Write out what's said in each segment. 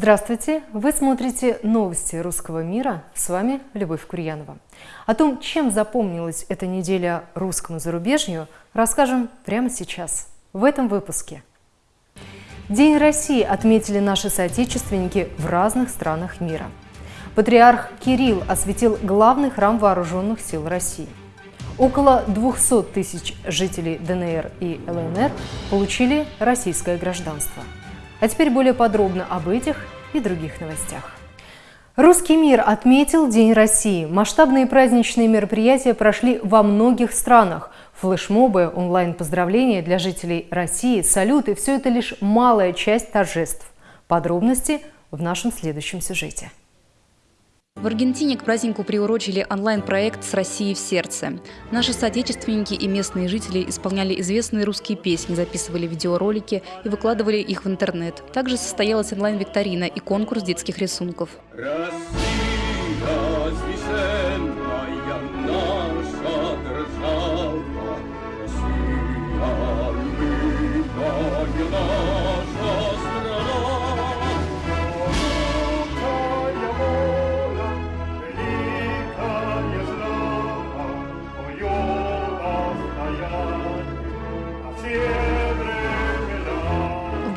Здравствуйте! Вы смотрите новости русского мира. С вами Любовь Курьянова. О том, чем запомнилась эта неделя русскому зарубежью, расскажем прямо сейчас, в этом выпуске. День России отметили наши соотечественники в разных странах мира. Патриарх Кирилл осветил главный храм вооруженных сил России. Около 200 тысяч жителей ДНР и ЛНР получили российское гражданство – а теперь более подробно об этих и других новостях. Русский мир отметил День России. Масштабные праздничные мероприятия прошли во многих странах. Флешмобы, онлайн-поздравления для жителей России, салюты – все это лишь малая часть торжеств. Подробности в нашем следующем сюжете. В Аргентине к празднику приурочили онлайн-проект «С Россией в сердце». Наши соотечественники и местные жители исполняли известные русские песни, записывали видеоролики и выкладывали их в интернет. Также состоялась онлайн-викторина и конкурс детских рисунков. Россия,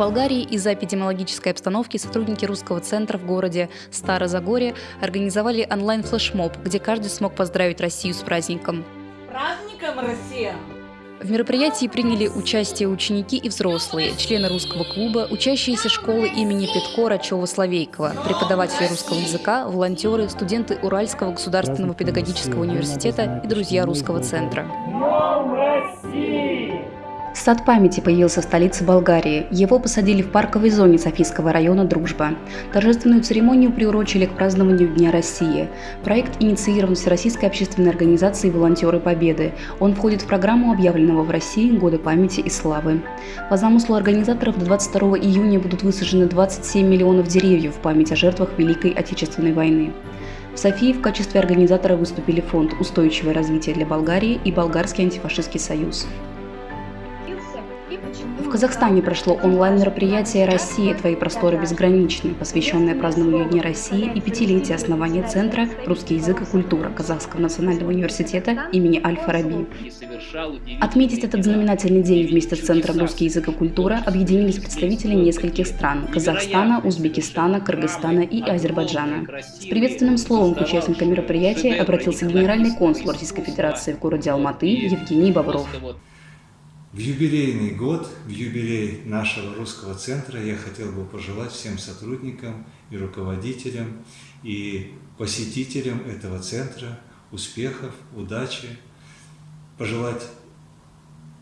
Болгарии из-за эпидемиологической обстановки сотрудники русского центра в городе Старозагорье организовали онлайн-флешмоб, где каждый смог поздравить Россию с праздником. Праздником Россия! В мероприятии приняли участие ученики и взрослые, члены русского клуба, учащиеся школы имени Петко Рачева-Славейкова, преподаватели русского языка, волонтеры, студенты Уральского государственного педагогического университета и друзья русского центра. Днем России! Сад памяти появился в столице Болгарии. Его посадили в парковой зоне Софийского района «Дружба». Торжественную церемонию приурочили к празднованию Дня России. Проект инициирован Всероссийской общественной организацией «Волонтеры Победы». Он входит в программу объявленного в России Года памяти и славы. По замыслу организаторов до 22 июня будут высажены 27 миллионов деревьев в память о жертвах Великой Отечественной войны. В Софии в качестве организатора выступили Фонд «Устойчивое развитие для Болгарии» и Болгарский антифашистский союз. В Казахстане прошло онлайн-мероприятие «Россия. Твои просторы безграничны», посвященное празднованию Дня России и пятилетия основания Центра «Русский язык и культура» Казахского национального университета имени Аль-Фараби. Отметить этот знаменательный день вместе с Центром «Русский язык и культура» объединились представители нескольких стран – Казахстана, Узбекистана, Кыргызстана и Азербайджана. С приветственным словом к участникам мероприятия обратился генеральный консул Российской Федерации в городе Алматы Евгений Бобров. В юбилейный год, в юбилей нашего русского центра я хотел бы пожелать всем сотрудникам и руководителям, и посетителям этого центра успехов, удачи, пожелать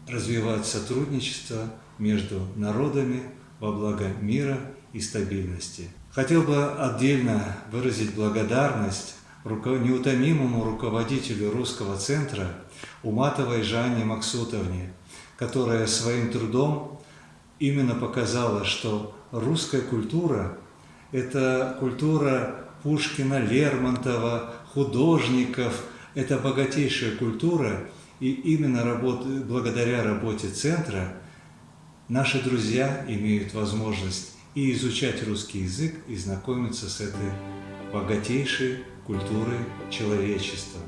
развивать сотрудничество между народами во благо мира и стабильности. Хотел бы отдельно выразить благодарность неутомимому руководителю русского центра Уматовой Жанне Максутовне, которая своим трудом именно показала, что русская культура – это культура Пушкина, Лермонтова, художников, это богатейшая культура, и именно работ, благодаря работе центра наши друзья имеют возможность и изучать русский язык, и знакомиться с этой богатейшей культурой человечества.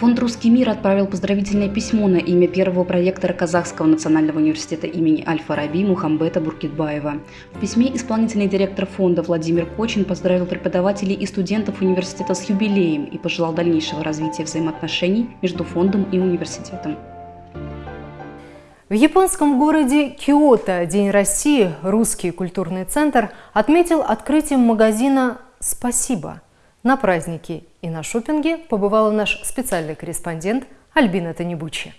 Фонд «Русский мир» отправил поздравительное письмо на имя первого проектора Казахского национального университета имени Аль-Фараби Мухамбета Буркитбаева. В письме исполнительный директор фонда Владимир Кочин поздравил преподавателей и студентов университета с юбилеем и пожелал дальнейшего развития взаимоотношений между фондом и университетом. В японском городе Киото День России русский культурный центр отметил открытием магазина «Спасибо». На празднике и на шопинге побывала наш специальный корреспондент Альбина Танибучи.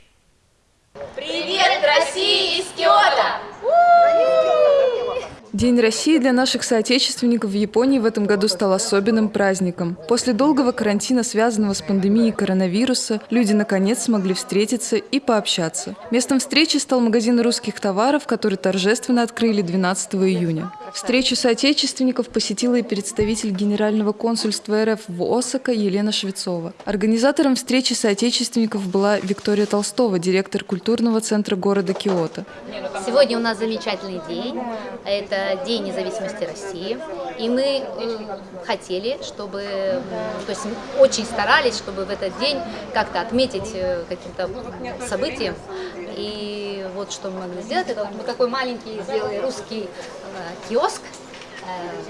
Привет, Россия из Киота! День России для наших соотечественников в Японии в этом году стал особенным праздником. После долгого карантина, связанного с пандемией коронавируса, люди наконец смогли встретиться и пообщаться. Местом встречи стал магазин русских товаров, который торжественно открыли 12 июня. Встречу соотечественников посетила и представитель Генерального консульства РФ в Осака Елена Швецова. Организатором встречи соотечественников была Виктория Толстова, директор культурного центра города Киото. Сегодня у нас замечательный день. Это День независимости России. И мы э, хотели, чтобы, то есть очень старались, чтобы в этот день как-то отметить э, каким-то событием. И вот что мы могли сделать, это вот мы такой маленький сделали русский э, киоск,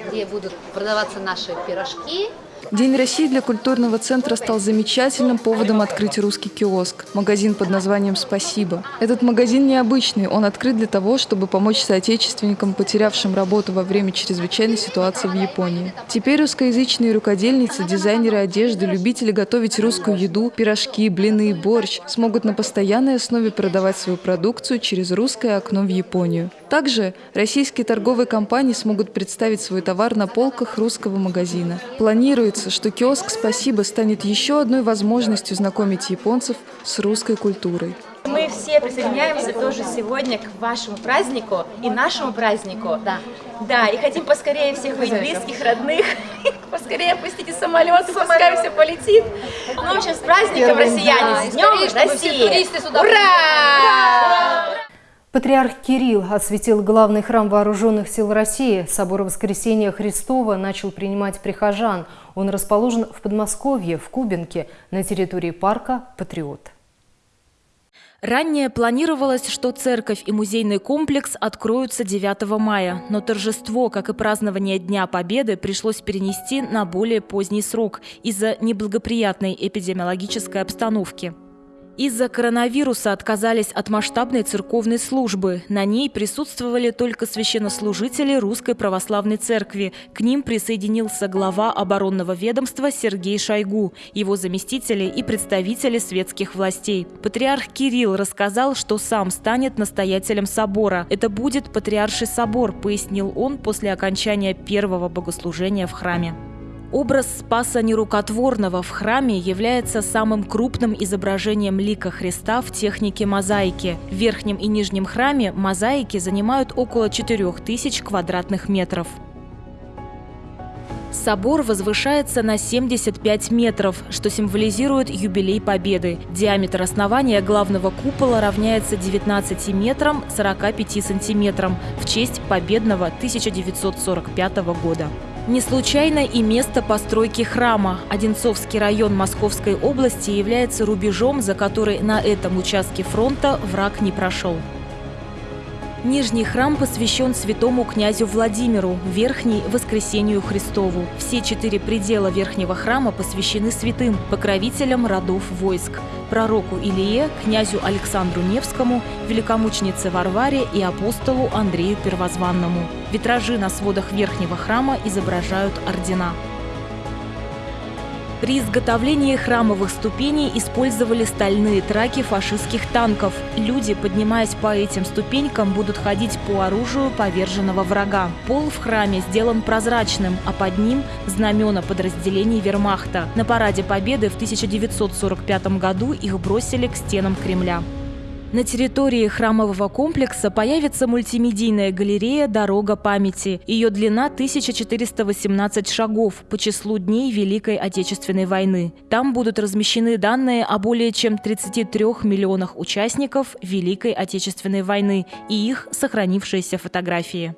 где будут продаваться наши пирожки, День России для культурного центра стал замечательным поводом открыть русский киоск – магазин под названием «Спасибо». Этот магазин необычный, он открыт для того, чтобы помочь соотечественникам, потерявшим работу во время чрезвычайной ситуации в Японии. Теперь русскоязычные рукодельницы, дизайнеры одежды, любители готовить русскую еду, пирожки, блины, борщ смогут на постоянной основе продавать свою продукцию через русское окно в Японию. Также российские торговые компании смогут представить свой товар на полках русского магазина. Планируется, надеется, что киоск «Спасибо» станет еще одной возможностью знакомить японцев с русской культурой. Мы все присоединяемся тоже сегодня к вашему празднику и нашему празднику. Да. Да, и хотим поскорее всех увидеть близких, родных, поскорее опустите самолет, пускай все полетит. Ну, в общем, с праздником, россияне, с Днем России! Ура! Патриарх Кирилл осветил главный храм Вооруженных сил России. Собор Воскресения Христова начал принимать прихожан. Он расположен в Подмосковье, в Кубинке, на территории парка «Патриот». Ранее планировалось, что церковь и музейный комплекс откроются 9 мая, но торжество, как и празднование Дня Победы, пришлось перенести на более поздний срок из-за неблагоприятной эпидемиологической обстановки. Из-за коронавируса отказались от масштабной церковной службы. На ней присутствовали только священнослужители Русской Православной Церкви. К ним присоединился глава оборонного ведомства Сергей Шойгу, его заместители и представители светских властей. Патриарх Кирилл рассказал, что сам станет настоятелем собора. Это будет Патриарший собор, пояснил он после окончания первого богослужения в храме. Образ Спаса Нерукотворного в храме является самым крупным изображением лика Христа в технике мозаики. В верхнем и нижнем храме мозаики занимают около 4000 квадратных метров. Собор возвышается на 75 метров, что символизирует юбилей Победы. Диаметр основания главного купола равняется 19 метрам 45 сантиметрам в честь победного 1945 года. Не случайно и место постройки храма. Одинцовский район Московской области является рубежом, за который на этом участке фронта враг не прошел. Нижний храм посвящен святому князю Владимиру, верхний – Воскресению Христову. Все четыре предела верхнего храма посвящены святым, покровителям родов войск – пророку Илие, князю Александру Невскому, великомученице Варваре и апостолу Андрею Первозванному. Витражи на сводах верхнего храма изображают ордена. При изготовлении храмовых ступеней использовали стальные траки фашистских танков. Люди, поднимаясь по этим ступенькам, будут ходить по оружию поверженного врага. Пол в храме сделан прозрачным, а под ним – знамена подразделений вермахта. На параде Победы в 1945 году их бросили к стенам Кремля. На территории храмового комплекса появится мультимедийная галерея «Дорога памяти». Ее длина 1418 шагов по числу дней Великой Отечественной войны. Там будут размещены данные о более чем 33 миллионах участников Великой Отечественной войны и их сохранившиеся фотографии.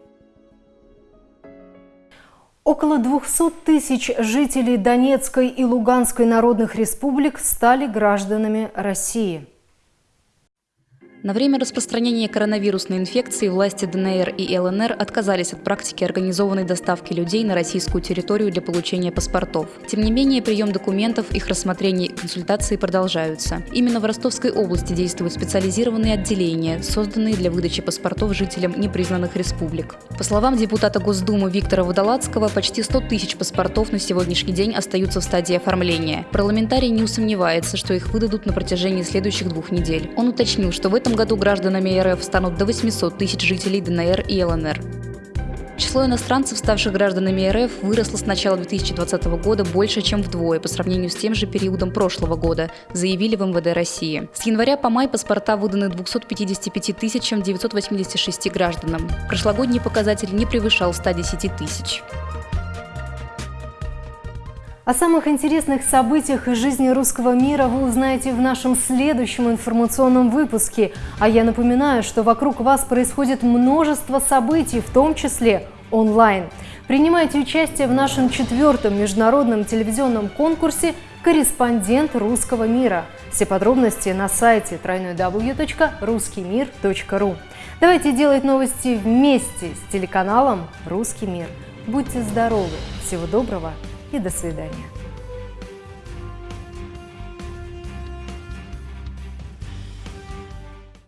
Около 200 тысяч жителей Донецкой и Луганской народных республик стали гражданами России – на время распространения коронавирусной инфекции власти ДНР и ЛНР отказались от практики организованной доставки людей на российскую территорию для получения паспортов. Тем не менее, прием документов, их рассмотрение и консультации продолжаются. Именно в Ростовской области действуют специализированные отделения, созданные для выдачи паспортов жителям непризнанных республик. По словам депутата Госдумы Виктора Водолацкого, почти 100 тысяч паспортов на сегодняшний день остаются в стадии оформления. Парламентарий не усомневается, что их выдадут на протяжении следующих двух недель. Он уточнил, что в году гражданами РФ станут до 800 тысяч жителей ДНР и ЛНР. Число иностранцев, ставших гражданами РФ, выросло с начала 2020 года больше, чем вдвое по сравнению с тем же периодом прошлого года, заявили в МВД России. С января по май паспорта выданы 255 986 гражданам. Прошлогодний показатель не превышал 110 тысяч. О самых интересных событиях из жизни русского мира вы узнаете в нашем следующем информационном выпуске. А я напоминаю, что вокруг вас происходит множество событий, в том числе онлайн. Принимайте участие в нашем четвертом международном телевизионном конкурсе «Корреспондент русского мира». Все подробности на сайте www.ruskimir.ru. Давайте делать новости вместе с телеканалом «Русский мир». Будьте здоровы! Всего доброго! И до свидания.